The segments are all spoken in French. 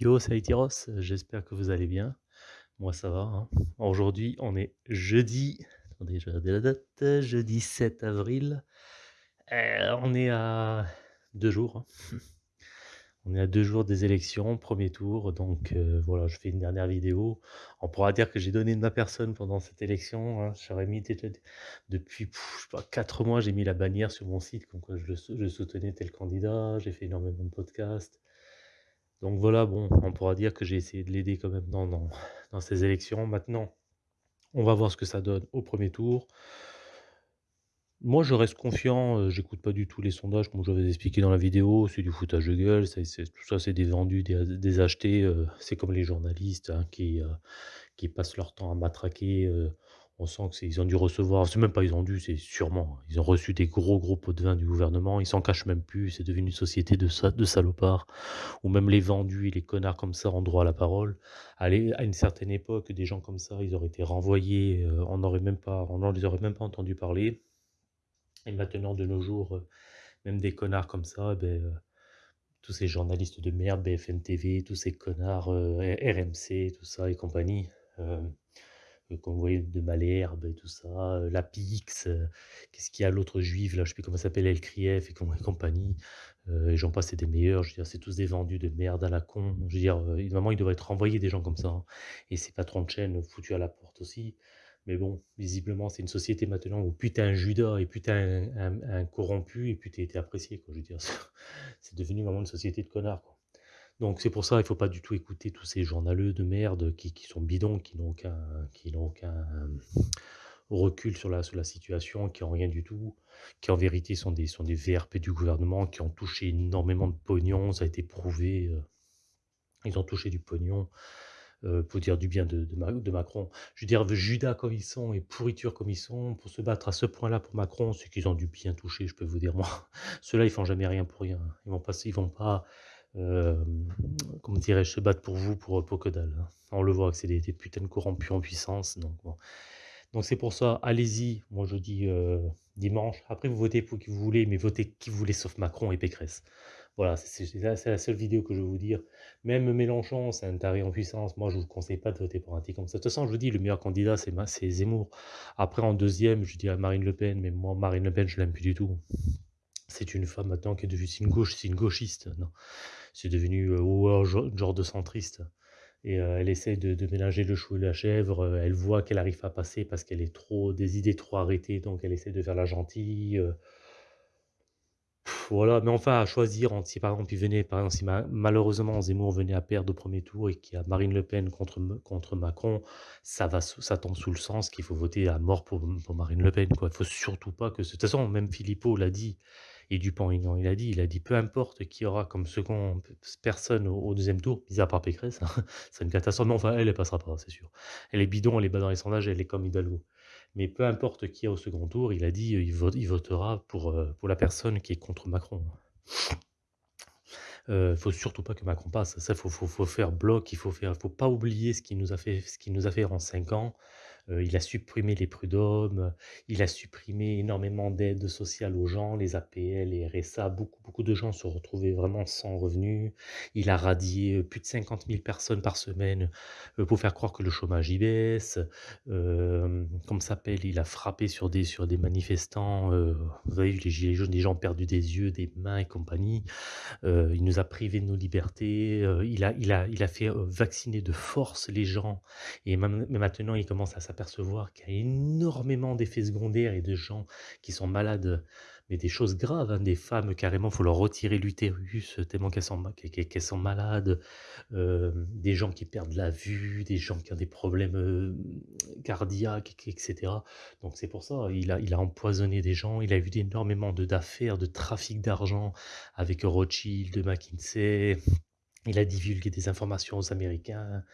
Yo, c'est Aïtiros, j'espère que vous allez bien. Moi, ça va. hein. Aujourd'hui, on est jeudi. Attendez, je vais regarder la date. Jeudi 7 avril. Euh, on est à deux jours. hein. On est à deux jours des élections, premier tour. Donc euh, voilà, je fais une dernière vidéo. On pourra dire que j'ai donné de ma personne pendant cette élection. hein. J'aurais mis depuis pff, quatre mois, j'ai mis la bannière sur mon site je soutenais tel candidat. J'ai fait énormément de podcasts. Donc voilà, bon, on pourra dire que j'ai essayé de l'aider quand même dans, dans, ces élections. Maintenant, on va voir ce que ça donne au premier tour. Moi, je reste confiant, euh, j'écoute pas du tout les sondages, comme je vous expliqué dans la vidéo, c'est du foutage de gueule, tout ça c'est des vendus, des, achetés, euh, c'est comme les journalistes hein, qui, euh, qui passent leur temps à matraquer. On sent qu'ils ont dû recevoir, c'est même pas ils ont dû, c'est sûrement, ils ont reçu des gros gros pots de vin du gouvernement, ils s'en cachent même plus, c'est devenu une société de, sa- de salopards, où même les vendus et les connards comme ça ont droit à la parole. Allez, à une certaine époque, des gens comme ça, ils auraient été renvoyés, euh, on n'aurait même pas, on aurait même pas entendu parler. Et maintenant, de nos jours, euh, même des connards comme ça, ben, euh, tous ces journalistes de merde, BFM TV, tous ces connards RMC, tout ça et compagnie, qu'on voyait de Malherbe et tout ça, euh, la Pix, euh, qu'est-ce qu'il y a l'autre juive, là, je sais plus comment s'appelle, El Krief et, com- et compagnie, euh, et j'en passe, c'est des meilleurs, je veux dire, c'est tous des vendus de merde à la con, je veux dire, euh, évidemment, il devrait être renvoyé des gens comme ça, hein. et ces patrons de chaîne foutus à la porte aussi, mais bon, visiblement, c'est une société maintenant où putain un Judas et putain un, un- un corrompu et putain été apprécié, quoi, je veux dire, c'est devenu vraiment une société de connards, quoi. Donc c'est pour ça, il faut pas du tout écouter tous ces journaleux de merde qui, qui sont bidons, qui n'ont aucun, aucun recul sur la, sur la situation, qui n'ont rien du tout, qui en vérité sont des, sont des VRP du gouvernement, qui ont touché énormément de pognon, ça a été prouvé, euh, ils ont touché du pognon, euh, pour dire du bien de, de, de Macron. Je veux dire, Judas comme ils sont et pourriture comme ils sont, pour se battre à ce point-là pour Macron, c'est qu'ils ont dû bien toucher, je peux vous dire, moi. Ceux-là, ils font jamais rien pour rien. Ils vont pas, ils vont pas euh, comment dirais-je, se battre pour vous, pour, pour que dalle. hein. On le voit que c'est des, des putains de corrompus en puissance. Donc, donc c'est pour ça, allez-y. Moi, je dis euh, dimanche. Après, vous votez pour qui vous voulez, mais votez qui vous voulez, sauf Macron et Pécresse. Voilà, c'est la, seule vidéo que je vais vous dire. Même Mélenchon, c'est un taré en puissance. Moi, je vous conseille pas de voter pour un type comme ça. De toute façon, je vous dis, le meilleur candidat, c'est Zemmour. Après, en deuxième, je dirais Marine Le Pen, mais moi, Marine Le Pen, je l'aime plus du tout. C'est une femme maintenant qui est devenue, c'est une gauche, c'est une gauchiste. Non. C'est devenu euh, genre de centriste. Et euh, elle essaie de, de mélanger le chou et la chèvre. euh, elle voit qu'elle arrive pas à passer parce qu'elle est trop des idées trop arrêtées, donc elle essaie de faire la gentille. euh. Voilà, mais enfin à choisir si par exemple il venait, par exemple malheureusement Zemmour venait à perdre au premier tour et qu'il y a Marine Le Pen contre contre Macron, ça va ça tombe sous le sens qu'il faut voter à mort pour, Marine Le Pen. Quoi. Il faut surtout pas que de toute façon même Philippot l'a dit et Dupont-Aignan il a dit, il a dit peu importe qui aura comme second personne au, deuxième tour, mis à part Pécresse, hein, c'est une catastrophe. Mais enfin elle elle passera pas, c'est sûr. Elle est bidon, elle est bas dans les sondages, elle est comme Hidalgo. Mais peu importe qui est au second tour, il a dit il, vote- il votera pour, euh, pour la personne qui est contre Macron. Euh, faut surtout pas que Macron passe. Ça, faut, faut, faut faire bloc. Il faut faire, faut pas oublier ce qu'il nous a fait, ce qu'il nous a fait en cinq ans. Euh, il a supprimé les prud'hommes. Il a supprimé énormément d'aides sociales aux gens, les APL, les RSA. Beaucoup, beaucoup de gens se retrouvaient vraiment sans revenus. Il a radié euh, plus de 50 000 personnes par semaine euh, pour faire croire que le chômage y baisse. Euh, comme s'appelle, il a frappé sur des, sur des manifestants. euh, vous vu les gilets jaunes, des gens ont perdu des yeux, des mains et compagnie. Euh, il nous a privés de nos libertés, euh, il, a, il, a, il a fait euh, vacciner de force les gens, et maintenant il commence à s'apercevoir qu'il y a énormément d'effets secondaires et de gens qui sont malades, mais des choses graves, hein, des femmes carrément, il faut leur retirer l'utérus tellement qu'elles sont, sont malades, euh, des gens qui perdent la vue, des gens qui ont des problèmes euh, cardiaques, etc. Donc c'est pour ça, il a, empoisonné des gens, il a eu énormément d'affaires, de trafic d'argent, avec Rothschild, McKinsey. Il a divulgué des informations aux Américains.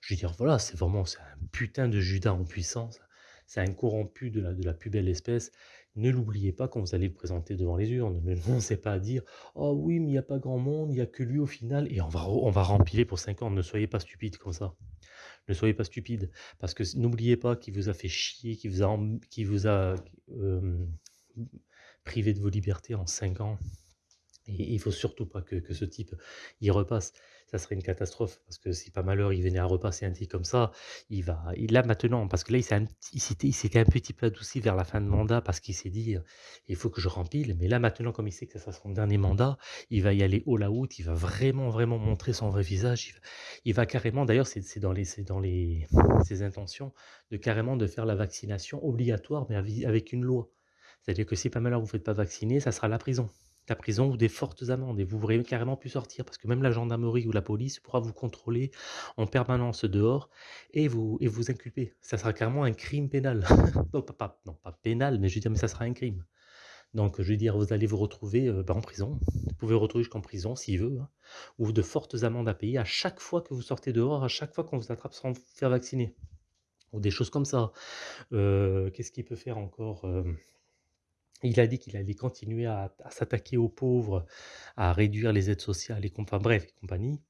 Je veux dire, voilà, c'est vraiment un putain de Judas en puissance. C'est un corrompu de la, de la plus belle espèce. Ne l'oubliez pas quand vous allez le présenter devant les urnes. Ne commencez pas à dire Oh oui, mais il n'y a pas grand monde, il n'y a que lui au final. Et on va, on va rempiler pour 5 ans. Ne soyez pas stupides comme ça. Ne soyez pas stupides. Parce que n'oubliez pas qu'il vous a fait chier, qu'il vous a, qu'il vous a euh, privé de vos libertés en 5 ans Et il faut surtout pas que, que ce type il repasse. Ça serait une catastrophe parce que si pas malheur il venait à repasser un type comme ça, il va il là maintenant parce que là il s'était un petit peu adouci vers la fin de mandat parce qu'il s'est dit, «Il faut que je rempile». Mais là maintenant comme il sait que ça sera son dernier mandat, il va y aller all out, il va vraiment, vraiment montrer son vrai visage. Il va carrément d'ailleurs c'est dans les dans les ses intentions de carrément de faire la vaccination obligatoire mais avec une loi. C'est-à-dire que si pas malheur vous faites pas vacciner, ça sera la prison la prison ou des fortes amendes et vous pourrez carrément plus sortir parce que même la gendarmerie ou la police pourra vous contrôler en permanence dehors et vous et vous inculper. Ça sera carrément un crime pénal. Non pas non pas pénal, mais je veux dire, mais ça sera un crime. Donc je veux dire, vous allez vous retrouver, heu, bah, en prison. Vous pouvez vous retrouver jusqu'en prison s'il veut, hein, ou de fortes amendes à payer à chaque fois que vous sortez dehors, à chaque fois qu'on vous attrape sans vous faire vacciner ou des choses comme ça. Heu, qu'est-ce qu'il peut faire encore, hem? Il a dit qu'il allait continuer à s'attaquer aux pauvres, à réduire les aides sociales et enfin bref et compagnie.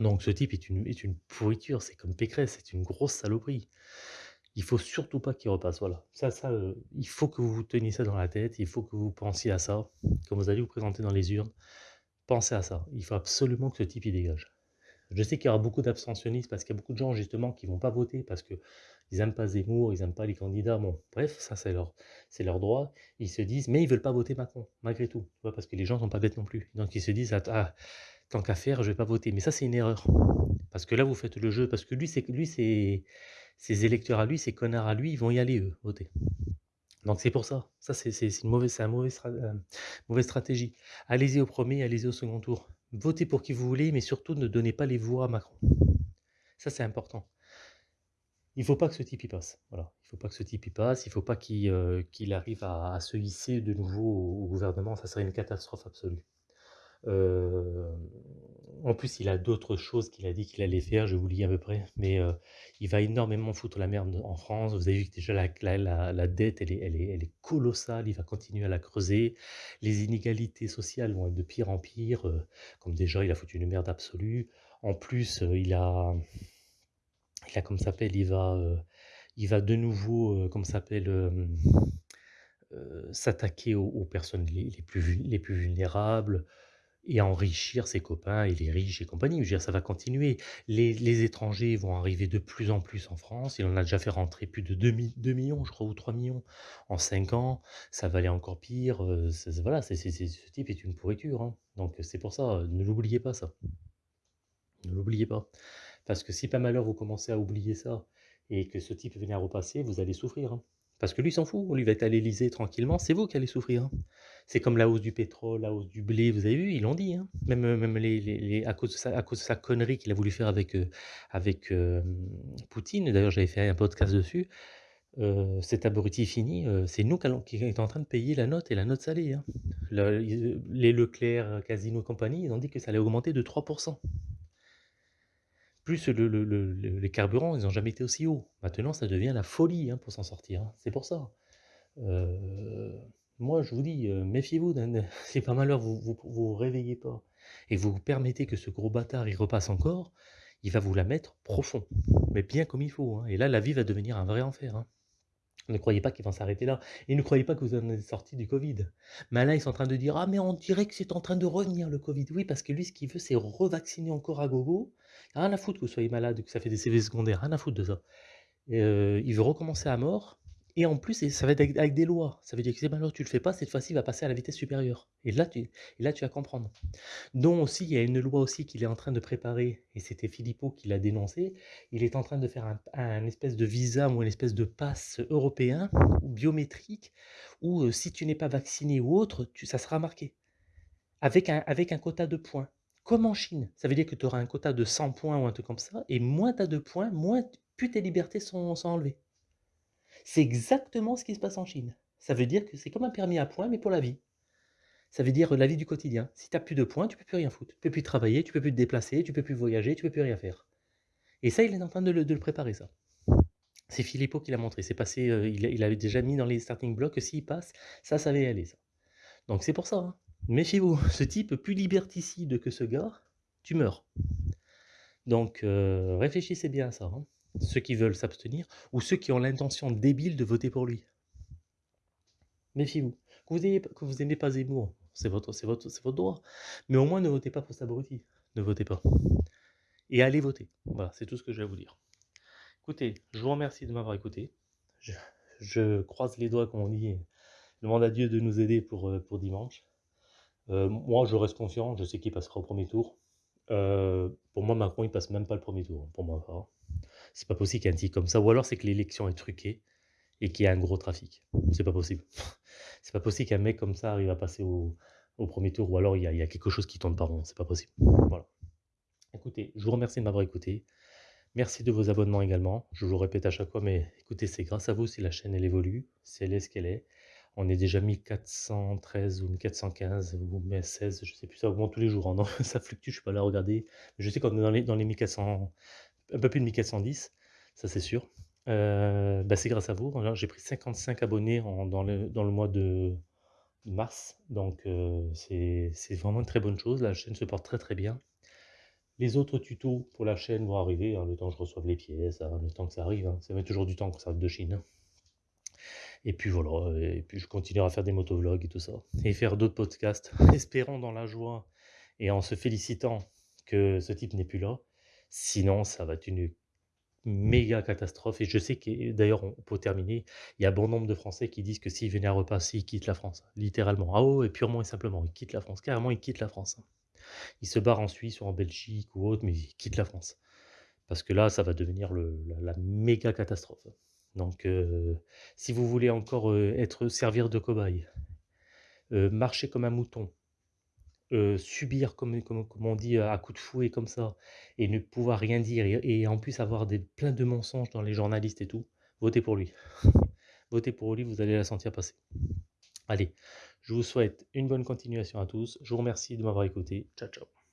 Donc ce type est une est une pourriture, c'est comme Pécresse, c'est une grosse saloperie. Il faut surtout pas qu'il repasse, voilà. Ça ça, heu, il faut que vous vous teniez ça dans la tête, il faut que vous pensiez à ça. Quand vous allez vous présenter dans les urnes, pensez à ça. Il faut absolument que ce type il dégage. Je sais qu'il y aura beaucoup d'abstentionnistes parce qu'il y a beaucoup de gens justement qui vont pas voter parce qu'ils aiment pas Zemmour, ils aiment pas les candidats. Bon, bref, ça c'est leur leur droit. Ils se disent mais ils veulent pas voter Macron malgré tout? Parce que les gens sont pas bêtes non plus. Donc ils se disent: «Ah ah, tant qu'à faire, je vais pas voter». Mais ça c'est une erreur. Parce que là vous faites le jeu parce que lui lui ses électeurs à lui, ses connards à lui, ils vont y aller eux, voter. Donc c'est pour ça. Ça c'est une mauvaise c'est un mauvais stra heu, mauvaise stratégie. Allez-y au premier, allez-y au second tour. Votez pour qui vous voulez, mais surtout ne donnez pas les voix à Macron. Ça, c'est important. Il faut pas que ce type y passe. Voilà. Il faut pas que ce type y passe. Il faut pas qu'il euh, arrive à, se hisser de nouveau au, gouvernement. Ça serait une catastrophe absolue. Euh, en plus, il a d'autres choses qu'il a dit qu'il allait faire, je vous lis à peu près, mais euh, il va énormément foutre la merde en France. Vous avez vu que déjà la, dette, elle est, colossale, il va continuer à la creuser. Les inégalités sociales vont être de pire en pire, comme déjà il a foutu une merde absolue. En plus, il a, il a comme s'appelle, il va, euh, il va de nouveau, euh, comme s'appelle, euh, s'attaquer aux, personnes les, plus, les plus vulnérables, et enrichir ses copains et les riches et compagnie. Je veux dire, ça va continuer. Les les étrangers vont arriver de plus en plus en France. Il en a déjà fait rentrer plus de deux mi 2 000 je crois, ou 3 millions en 5 ans. Ça va aller encore pire, voilà, ce type est une pourriture, hein. Donc c'est pour ça, ne l'oubliez pas ça. Ne l'oubliez pas. Parce que si par malheur vous commencez à oublier ça et que ce type venait à repasser, vous allez souffrir, hein. Parce que lui, s'en fout, lui, va être à l'Élysée tranquillement, c'est vous qui allez souffrir, hein. C'est comme la hausse du pétrole, la hausse du blé, vous avez vu, ils l'ont dit, hein. Même, même les les à cause de sa à cause de sa connerie qu'il a voulu faire avec, heu, avec, hem, Poutine, d'ailleurs j'avais fait un podcast dessus, heu, cet abruti fini, c'est nous qui est en train de payer la note et la note salée, hein. Les Leclerc, Casino et compagnie, ils ont dit que ça allait augmenter de 3 plus le le le le les carburants, ils n'ont jamais été aussi hauts. Maintenant, ça devient la folie, hein, pour s'en sortir, hein. C'est pour ça. Heu, moi, je vous dis, heu, méfiez-vous si par malheur vous vous vous réveillez pas et vous permettez que ce gros bâtard, il repasse encore, il va vous la mettre profond, mais bien comme il faut, hein et là, la vie va devenir un vrai enfer. Ne croyez pas qu'ils vont s'arrêter là et ne croyez pas que vous en êtes sortis du covid. Mais là, ils sont en train de dire: «Ah mais on dirait que c'est en train de revenir le covid». Oui, parce que lui, ce qu'il veut, c'est revacciner encore à gogo. Rien à foutre que vous soyez malade, que ça fait des effets secondaires, rien à foutre de ça. Heu, il veut recommencer à mort et en plus ça va être avec des lois. Ça veut dire que si maintenant tu le fais pas, cette fois-ci, il va passer à la vitesse supérieure et là tu et là tu vas comprendre. Dont aussi, il y a une loi aussi qu'il est en train de préparer et c'était Philippot qui l'a dénoncé. Il est en train de faire un espèce de visa ou une espèce de passe européen ou biométrique où, heu, si tu n'es pas vacciné ou autre, ça sera marqué avec un avec un quota de points. Comme en Chine. Ça veut dire que tu auras un quota de 100 points ou un truc comme ça et moins tu as de points, moins plus tes libertés sont enlevées. C'est exactement ce qui se passe en Chine. Ça veut dire que c'est comme un permis à points, mais pour la vie. Ça veut dire, la vie du quotidien. Si tu as plus de points, tu peux plus rien foutre. Tu peux plus travailler, tu peux plus te déplacer, tu peux plus voyager, tu peux plus rien faire. Et ça, il est en train de le de préparer ça. C'est Philippot qui l'a montré. C'est passé, heu, il avait déjà mis dans les starting blocks que s'il passe, ça, ça va y aller ça. Donc c'est pour ça, hein. Méfiez-vous, ce type plus liberticide que ce gars, tu meurs. Donc heu, réfléchissez bien à ça, hein. Ceux qui veulent s'abstenir ou ceux qui ont l'intention débile de voter pour lui. Méfiez-vous. Que vous ayez que vous aimez pas Zemmour, c'est votre, c'est votre, c'est votre droit. Mais au moins, ne votez pas pour cet abruti. Ne votez pas. Et allez voter. Voilà, c'est tout ce que je vais vous dire. Écoutez, je vous remercie de m'avoir écouté. Je, croise les doigts, comme on dit, et demande à Dieu de nous aider pour, euh, pour dimanche. Euh, moi, je reste confiant, je sais qu'il passera au premier tour. Euh, pour moi, Macron, il passe même pas le premier tour, pour moi. hein. C'est pas possible qu'il y un comme ça. Ou alors, c'est que l'élection est truquée et qu'il y a un gros trafic. C'est pas possible. C'est pas possible qu'un mec comme ça arrive à passer au, premier tour. Ou alors, il y, a, quelque chose qui tourne pas rond. C'est pas possible. Voilà. Écoutez, je vous remercie de m'avoir écouté. Merci de vos abonnements également. Je vous le répète à chaque fois, mais écoutez, c'est grâce à vous si la chaîne évolue, si elle est ce qu'elle est. On est déjà 1413 ou 1415 ou 16, je sais plus, ça augmente tous les jours. hein. Ça fluctue, je suis pas là à regarder. Je sais qu'on est dans les, dans les 1400, un peu plus de 1410, ça c'est sûr. Euh, bah, c'est grâce à vous. J'ai pris 55 abonnés dans, le, dans le mois de mars, donc euh, c'est vraiment une très bonne chose. La chaîne se porte très très bien. Les autres tutos pour la chaîne vont arriver, hein, le temps que je reçoive les pièces, hein, le temps que ça arrive. hein. Ça met toujours du temps quand ça arrive de Chine. Et puis voilà, et puis je continuerai à faire des motovlogs et tout ça. Et faire d'autres podcasts, espérant dans la joie et en se félicitant que ce type n'est plus là. Sinon, ça va être une méga catastrophe. Et je sais que, d'ailleurs, on peut terminer, il y a bon nombre de Français qui disent que s'ils venaient à repasser, ils quittent la France. Littéralement. Ah oh, et purement et simplement, ils quittent la France. Carrément, ils quittent la France. Ils se barrent en Suisse ou en Belgique ou autre, mais ils quittent la France. Parce que là, ça va devenir le, la, la méga catastrophe. Donc, euh, si vous voulez encore euh, être servir de cobaye, euh, marcher comme un mouton, euh, subir, comme, on dit, à coups de fouet comme ça, et ne pouvoir rien dire, et, et en plus avoir des, plein de mensonges dans les journalistes et tout, votez pour lui. votez pour lui, vous allez la sentir passer. Allez, je vous souhaite une bonne continuation à tous. Je vous remercie de m'avoir écouté. Ciao, ciao.